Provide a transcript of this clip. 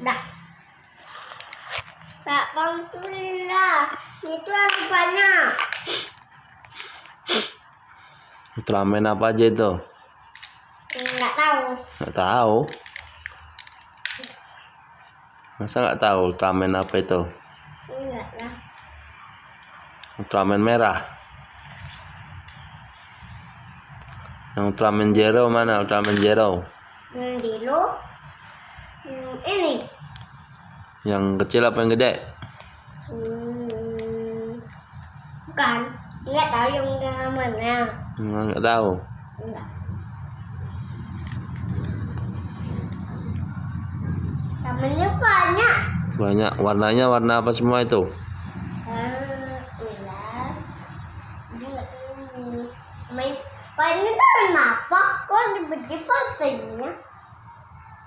Dah. Tak bantuin lah. Itu harus banyak. Ultraman apa aja itu? Enggak tahu. Nggak tahu. Masa nggak tahu Ultraman apa itu? Enggak lah. Ultraman merah. Yang Ultraman Zero mana? Ultraman Zero. Yang dulu. Hmm, ini. Yang kecil apa yang gede? Hmm, bukan. Nggak tahu yang mana. Nggak tahu. Nggak. Banyak. Banyak. Warnanya warna apa semua itu? Hmm, iya. Ini kan kenapa? Kok tiba-tiba